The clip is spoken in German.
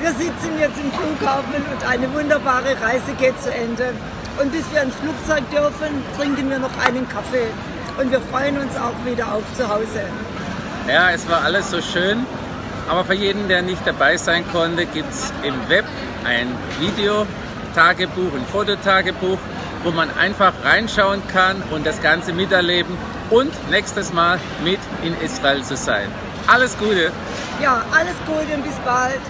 Wir sitzen jetzt im Flughafen und eine wunderbare Reise geht zu Ende. Und bis wir ins Flugzeug dürfen, trinken wir noch einen Kaffee. Und wir freuen uns auch wieder auf zu Hause. Ja, es war alles so schön. Aber für jeden, der nicht dabei sein konnte, gibt es im Web ein Videotagebuch, ein Fototagebuch, wo man einfach reinschauen kann und das Ganze miterleben und nächstes Mal mit in Israel zu sein. Alles Gute! Ja, alles Gute und bis bald!